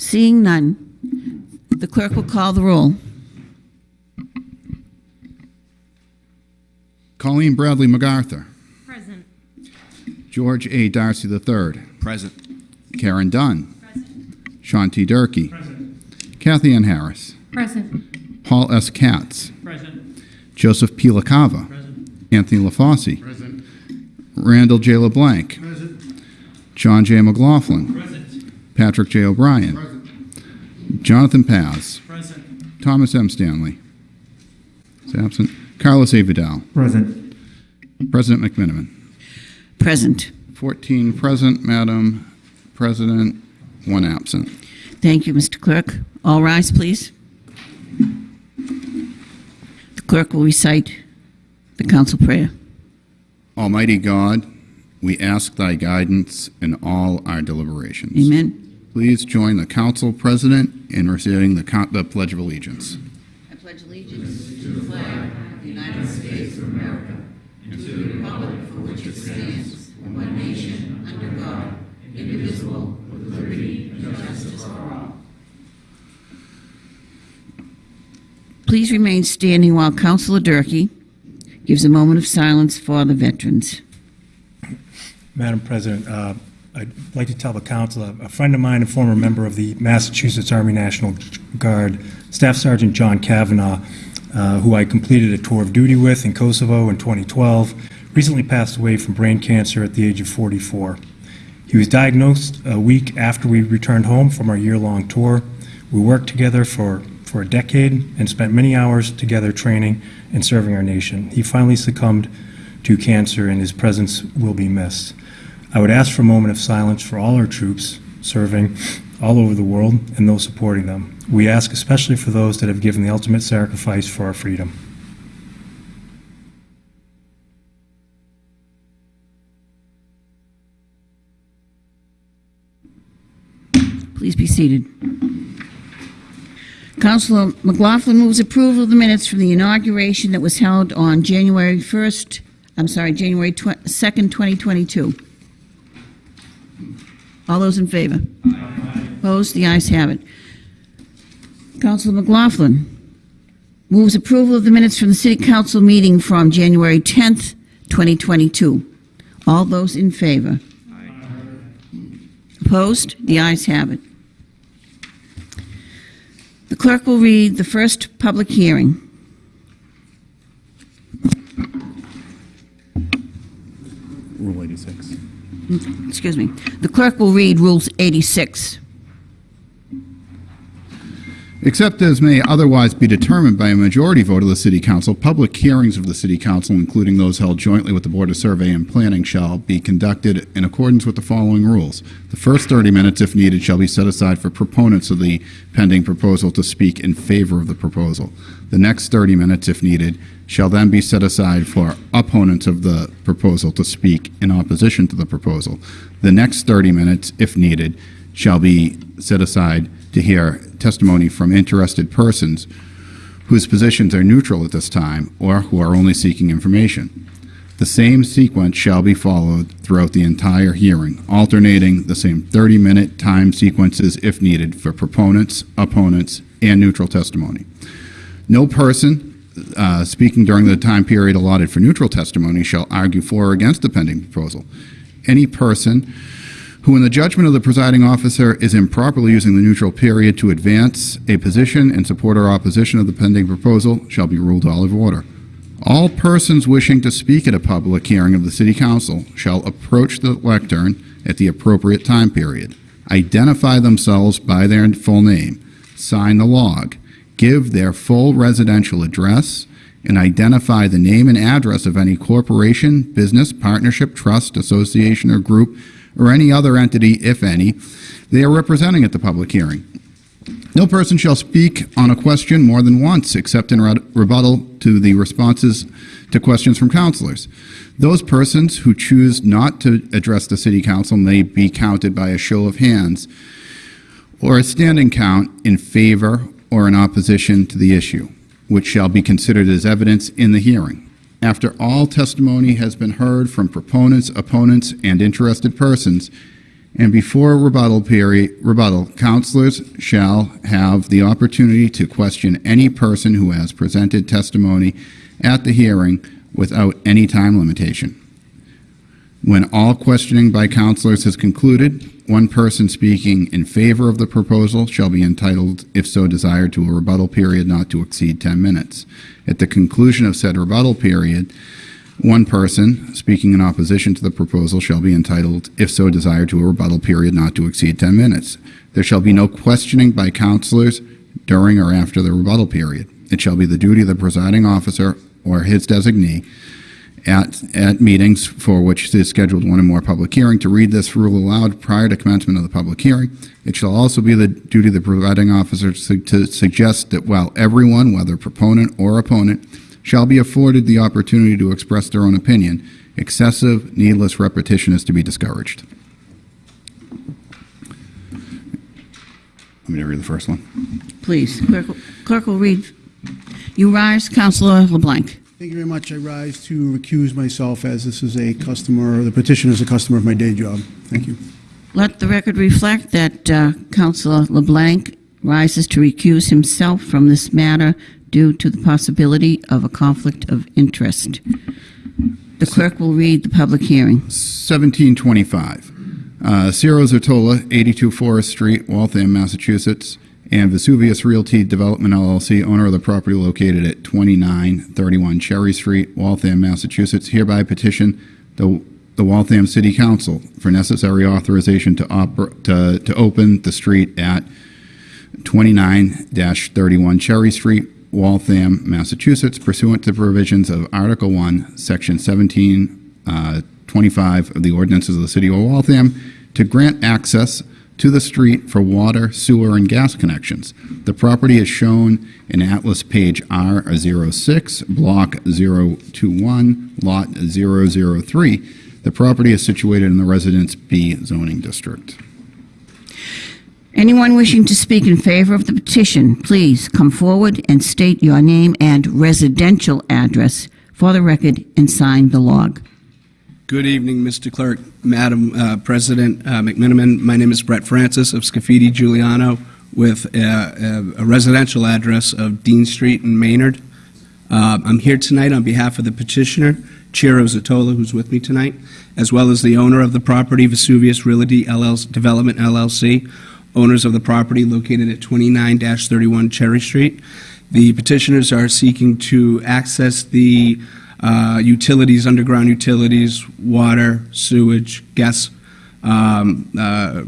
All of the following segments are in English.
Seeing none, the clerk will call the roll. Colleen Bradley MacArthur. Present. George A. Darcy III. Present. Caren Dunn. Sean T. Durkee. Cathyann Harris. Present. Paul S. Katz. Present. Joseph P. LaCava. Present. Anthony LaFauci. Present. Randall J. LeBlanc. Present. John J. McLaughlin. Present. Patrick J. O'Brien. Present. Jonathan Paz. Present. Thomas M. Stanley. Is absent. Carlos A. Vidal. Present. President McMiniman. Present. 14 present, Madam President, one absent. Thank you, Mr. Clerk. All rise, please. The clerk will recite the council prayer. Almighty God, we ask thy guidance in all our deliberations. Amen. Please join the council president in reciting the, co- the Pledge of Allegiance. I pledge allegiance to the flag of the United States of America and to the republic for which it stands, one nation, under God, indivisible, with liberty and justice for all. Please remain standing while Councilor Durkee gives a moment of silence for the veterans. Madam President, uh, I'd like to tell the council, a friend of mine, a former member of the Massachusetts Army National Guard, Staff Sergeant John Kavanaugh, uh, who I completed a tour of duty with in Kosovo in 2012, recently passed away from brain cancer at the age of 44. He was diagnosed a week after we returned home from our year-long tour. We worked together for, for a decade and spent many hours together training and serving our nation. He finally succumbed to cancer, and his presence will be missed. I would ask for a moment of silence for all our troops serving all over the world and those supporting them. We ask especially for those that have given the ultimate sacrifice for our freedom. Please be seated. Councilor McLaughlin moves approval of the minutes from the inauguration that was held on January 1st, I'm sorry, January 2nd, 2022. All those in favor? Opposed? The ayes have it. Councilor McLaughlin moves approval of the minutes from the city council meeting from January 10th, 2022. All those in favor? Opposed? The ayes have it. The clerk will read the first public hearing. Rule 86. Excuse me. The clerk will read Rules 86. Except as may otherwise be determined by a majority vote of the City Council, public hearings of the City Council, including those held jointly with the Board of Survey and Planning, shall be conducted in accordance with the following rules. The first 30 minutes, if needed, shall be set aside for proponents of the pending proposal to speak in favor of the proposal. The next 30 minutes, if needed, shall then be set aside for opponents of the proposal to speak in opposition to the proposal. The next 30 minutes, if needed, shall be set aside to hear testimony from interested persons whose positions are neutral at this time or who are only seeking information. The same sequence shall be followed throughout the entire hearing, alternating the same 30-minute time sequences if needed for proponents, opponents, and neutral testimony. No person uh, speaking during the time period allotted for neutral testimony shall argue for or against the pending proposal. Any person who, in the judgment of the presiding officer, is improperly using the neutral period to advance a position in support or opposition of the pending proposal shall be ruled out of order. All persons wishing to speak at a public hearing of the City Council shall approach the lectern at the appropriate time period, identify themselves by their full name, sign the log, give their full residential address, and identify the name and address of any corporation, business, partnership, trust, association, or group, or any other entity, if any, they are representing at the public hearing. No person shall speak on a question more than once, except in rebuttal to the responses to questions from councilors. Those persons who choose not to address the city council may be counted by a show of hands or a standing count in favor or in opposition to the issue, which shall be considered as evidence in the hearing. After all testimony has been heard from proponents, opponents, and interested persons, And before rebuttal period, rebuttal, counselors shall have the opportunity to question any person who has presented testimony at the hearing without any time limitation. When all questioning by counselors has concluded, one person speaking in favor of the proposal shall be entitled, if so desired, to a rebuttal period not to exceed 10 minutes. At the conclusion of said rebuttal period, one person speaking in opposition to the proposal shall be entitled, if so desired, to a rebuttal period not to exceed 10 minutes. There shall be no questioning by counselors during or after the rebuttal period. It shall be the duty of the presiding officer or his designee at, at meetings for which is scheduled one or more public hearing to read this rule aloud prior to commencement of the public hearing. It shall also be the duty of the presiding officer to to suggest that while everyone, whether proponent or opponent, shall be afforded the opportunity to express their own opinion, excessive, needless repetition is to be discouraged. Let me read the first one. Please, clerk clerk will read. You rise, Counselor LeBlanc. Thank you very much. I rise to recuse myself as this is a customer, the petition is a customer of my day job. Thank you. Let the record reflect that uh, Counselor LeBlanc rises to recuse himself from this matter due to the possibility of a conflict of interest. The clerk will read the public hearing. 1725. Uh, Ciro Zertola, 82 Forest Street, Waltham, Massachusetts, and Vesuvius Realty Development LLC, owner of the property located at 2931 Cherry Street, Waltham, Massachusetts, hereby petition the, the Waltham City Council for necessary authorization to, to, to open the street at 29-31 Cherry Street, Waltham, Massachusetts, pursuant to provisions of Article 1, Section 17, uh, 25 of the ordinances of the City of Waltham, to grant access to the street for water, sewer, and gas connections. The property is shown in Atlas Page R06, Block 021, Lot 003. The property is situated in the Residence B zoning district. Anyone wishing to speak in favor of the petition, please come forward and state your name and residential address for the record and sign the log. Good evening, Mr. Clerk, Madam uh, President uh, McMiniman. My name is Brett Francis of Scafidi Giuliano with uh, a residential address of Dean Street in Maynard. Uh, I'm here tonight on behalf of the petitioner, Chiro Zatola, who's with me tonight, as well as the owner of the property, Vesuvius Realty LLC, Development LLC, owners of the property located at 29-31 Cherry Street. The petitioners are seeking to access the uh, utilities, underground utilities, water, sewage, gas, um, uh,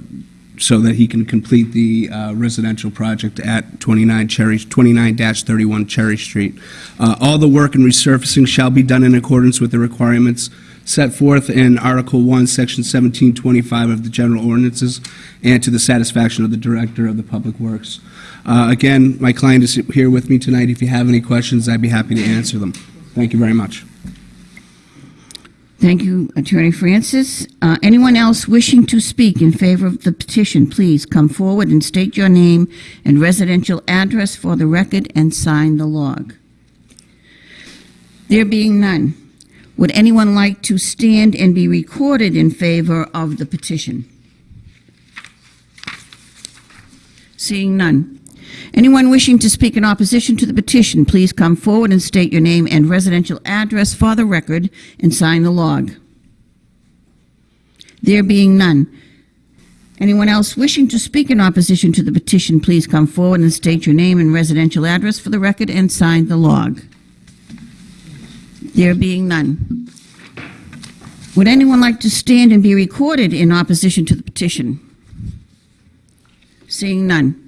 so that he can complete the uh, residential project at 29 Cherry, 29-31 Cherry Street. Uh, All the work and resurfacing shall be done in accordance with the requirements set forth in Article 1, Section 1725 of the General Ordinances, and to the satisfaction of the Director of the Public Works. Uh, Again, my client is here with me tonight. If you have any questions, I'd be happy to answer them. Thank you very much. Thank you, Attorney Francis. Uh, Anyone else wishing to speak in favor of the petition, please come forward and state your name and residential address for the record and sign the log. There being none, would anyone like to stand and be recorded in favor of the petition? Seeing none. Anyone wishing to speak in opposition to the petition, please come forward and state your name and residential address for the record and sign the log. There being none. Anyone else wishing to speak in opposition to the petition, please come forward and state your name and residential address for the record and sign the log. There being none. Would anyone like to stand and be recorded in opposition to the petition? Seeing none.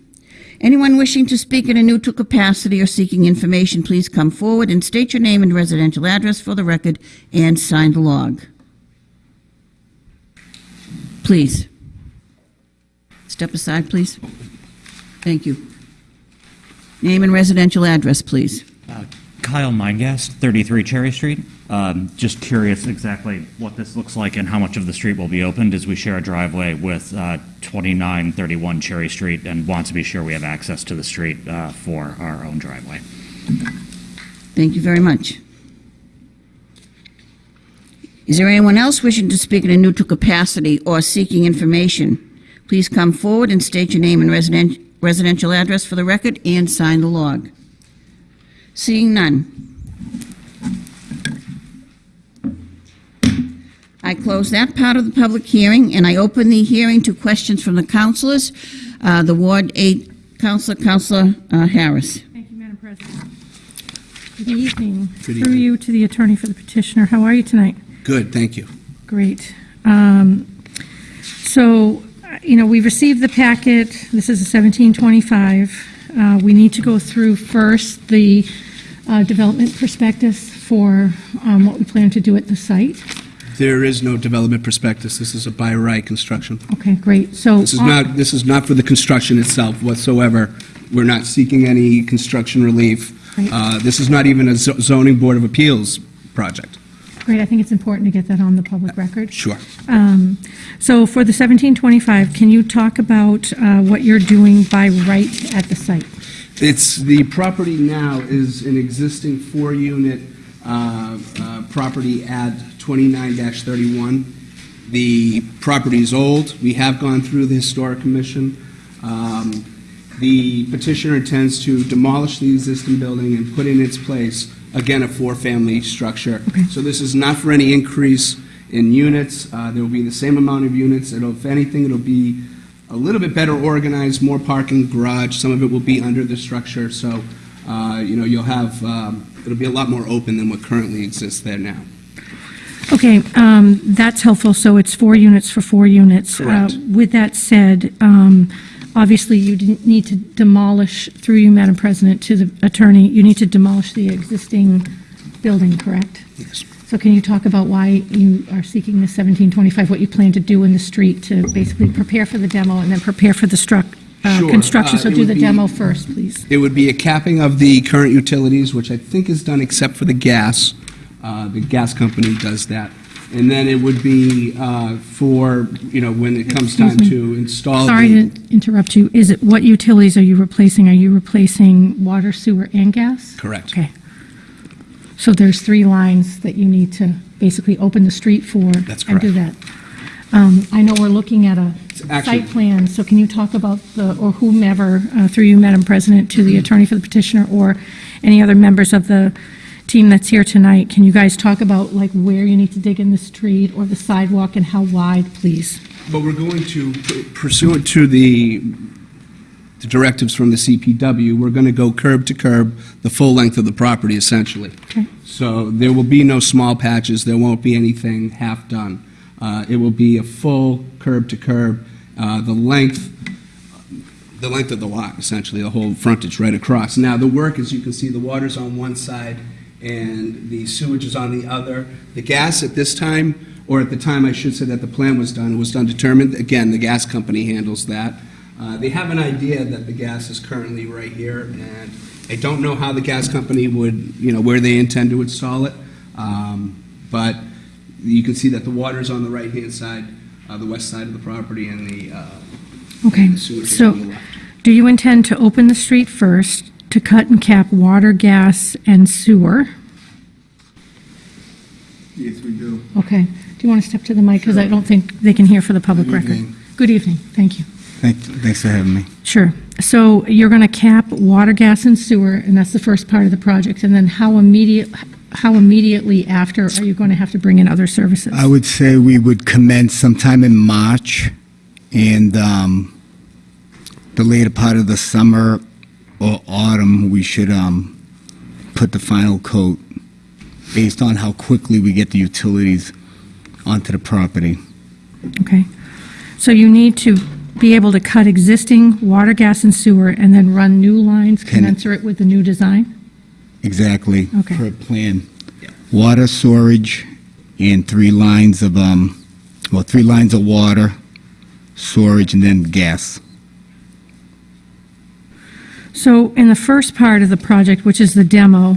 Anyone wishing to speak in a neutral capacity or seeking information, please come forward and state your name and residential address for the record and sign the log. Please. Step aside, please. Thank you. Name and residential address, please. Uh, Kyle Mindgast, 33 Cherry Street. Um, Just curious exactly what this looks like and how much of the street will be opened as we share a driveway with uh, 2931 Cherry Street and want to be sure we have access to the street uh, for our own driveway. Thank you very much. Is there anyone else wishing to speak in a neutral capacity or seeking information? Please come forward and state your name and resident- residential address for the record and sign the log. Seeing none. I close that part of the public hearing, and I open the hearing to questions from the councilors. Uh, The Ward 8 Councilor, Councilor uh, Harris. Thank you, Madam President. Good evening. Good Through you to the attorney for the petitioner. How are you tonight? Good, thank you. Great. Um, So, uh, you know, we received the packet. This is a 1725. Uh, We need to go through first the uh, development prospectus for um, what we plan to do at the site. There is no development prospectus. This is a by right construction. Okay, great. So. This is not, this is not for the construction itself whatsoever. We're not seeking any construction relief. Right. Uh, This is not even a zo- zoning board of appeals project. Great, I think it's important to get that on the public record. Sure. Um, So for the 1725, can you talk about uh, what you're doing by right at the site? It's, the property now is an existing four-unit uh, uh, property at 29-31. The property is old. We have gone through the Historic Commission. Um, The petitioner intends to demolish the existing building and put in its place, again, a four-family structure. So this is not for any increase in units. Uh, There will be the same amount of units. It'll, if anything, it'll be a little bit better organized, more parking, garage. Some of it will be under the structure, so, uh, you know, you'll have, um, it'll be a lot more open than what currently exists there now. Okay, um, that's helpful, so it's four units for four units. Correct. Uh, With that said, um, obviously, you didn't need to demolish, through you, Madam President, to the attorney, you need to demolish the existing building, correct? Yes. So can you talk about why you are seeking the 1725, what you plan to do in the street to basically prepare for the demo and then prepare for the struck, uh, Sure. construction? Uh, So it do would the be- demo first, please. It would be a capping of the current utilities, which I think is done except for the gas. Uh, The gas company does that. And then it would be uh, for, you know, when it comes time Excuse me. to install. Sorry the- to interrupt you. Is it, what utilities are you replacing? Are you replacing water, sewer, and gas? Correct. Okay. So there's three lines that you need to basically open the street for? That's And do correct. that. Um, I know we're looking at a actually- site plan, so can you talk about the, or whomever, uh, through you, Madam President, to the attorney for the petitioner, or any other members of the team that's here tonight, can you guys talk about, like, where you need to dig in the street or the sidewalk and how wide, please? But we're going to, pursuant to the the directives from the DPW, we're going to go curb to curb the full length of the property, essentially. Okay. So there will be no small patches, there won't be anything half-done. Uh, It will be a full curb to curb, uh, the length, the length of the lot, essentially, the whole frontage right across. Now, the work, as you can see, the water's on one side and the sewage is on the other. The gas at this time, or at the time, I should say that the plan was done, it was done determined, again, the gas company handles that. Uh, They have an idea that the gas is currently right here, and I don't know how the gas company would, you know, where they intend to install it, Um, but you can see that the water is on the right-hand side, uh, the west side of the property, and the uh, Okay, the sewage is on the so do you intend to open the street first, to cut and cap water, gas, and sewer? Yes, we do. Okay. Do you want to step to the mic, because I don't think they can hear for the public Good record? evening. Good evening, thank you. Thank, thanks for having me. Sure. So you're going to cap water, gas, and sewer, and that's the first part of the project, and then how immediate, how immediately after are you going to have to bring in other services? I would say we would commence sometime in March, and um, the later part of the summer or autumn, we should um, put the final coat based on how quickly we get the utilities onto the property. Okay. So you need to be able to cut existing water, gas, and sewer, and then run new lines Can- commensurate with the new design? Exactly. Okay. Per plan. Water storage and three lines of, um, well, three lines of water, storage, and then gas. So in the first part of the project, which is the demo,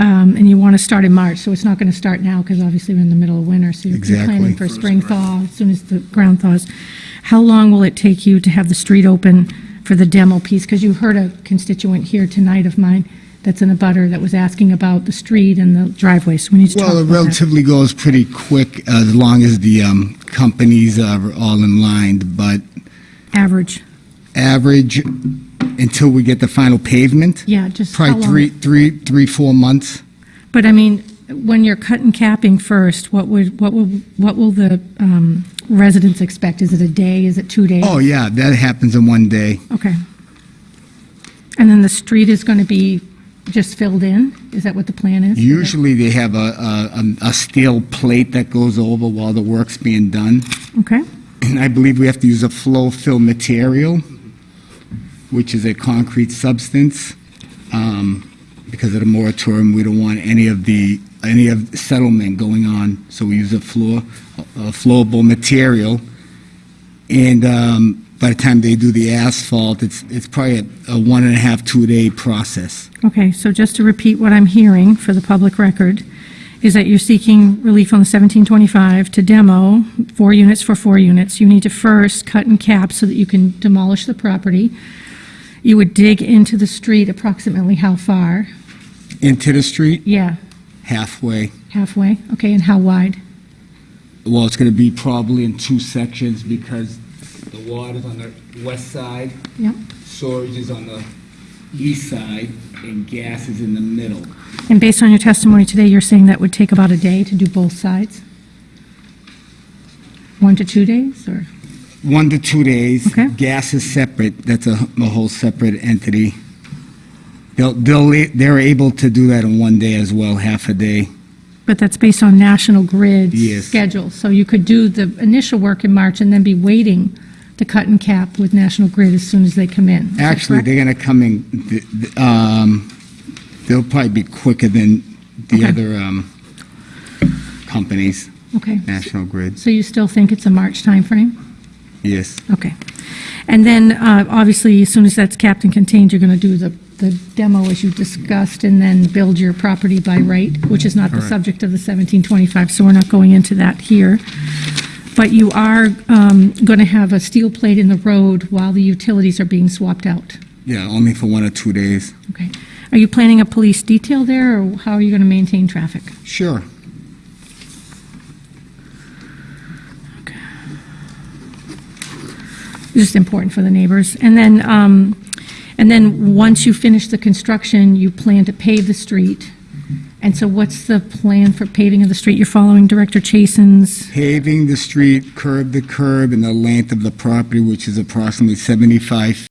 um, and you want to start in March, so it's not going to start now because obviously we're in the middle of winter, so you're you're Exactly. planning for spring thaw as soon as the ground thaws. How long will it take you to have the street open for the demo piece? Because you heard a constituent here tonight of mine that's in abutter that was asking about the street and the driveway, so we need to talk Well, it about that. relatively goes pretty quick as long as the um, companies are all in line, but Average, average until we get the final pavement, yeah, just how probably long? three, three, three, four months. But I mean, when you're cutting capping first, what would, what will, what will the um, residents expect? Is it a day, is it two days? Oh, yeah, that happens in one day. Okay. And then the street is going to be just filled in? Is that what the plan is? Usually they have a, a, a steel plate that goes over while the work's being done. Okay, And I believe we have to use a flow fill material, which is a concrete substance. Um, Because of the moratorium, we don't want any of the, any of settlement going on, so we use a floor, a flowable material. And um, by the time they do the asphalt, it's, it's probably a a one and a half, two-day process. okay, so just to repeat what I'm hearing for the public record, is that you're seeking relief on the 1725 to demo four units for four units. You need to first cut and cap so that you can demolish the property. You would dig into the street approximately how far? Into the street, Yeah, halfway. halfway, okay, and how wide? Well, it's going to be probably in two sections because the water's on the west side, Yep. storage is on the east side, and gas is in the middle. And based on your testimony today, you're saying that would take about a day to do both sides? One to two days, or? One to two days. Okay. Gas is separate, that's a, a whole separate entity. They'll, they'll, they're able to do that in one day as well, half a day. But that's based on National Grid's Yes. schedule. So you could do the initial work in March and then be waiting to cut and cap with National Grid as soon as they come in. Is Actually, they're going to come in, th- th- um, they'll probably be quicker than the Okay. other, um, companies, Okay. National Grid. So you still think it's a March timeframe? Yes. Okay. And then, uh, obviously, as soon as that's capped and contained, you're going to do the, the demo as you discussed, and then build your property by right, which is not the Correct. subject of the 1725, so we're not going into that here. But you are going to have a steel plate in the road while the utilities are being swapped out. Yeah, only for one or two days. Okay. Are you planning a police detail there, or how are you going to maintain traffic? Sure. Just important for the neighbors. And then, um, and then, once you finish the construction, you plan to pave the street. And so what's the plan for paving of the street? You're following Director Chasen's, Paving the street curb to curb and the length of the property, which is approximately 75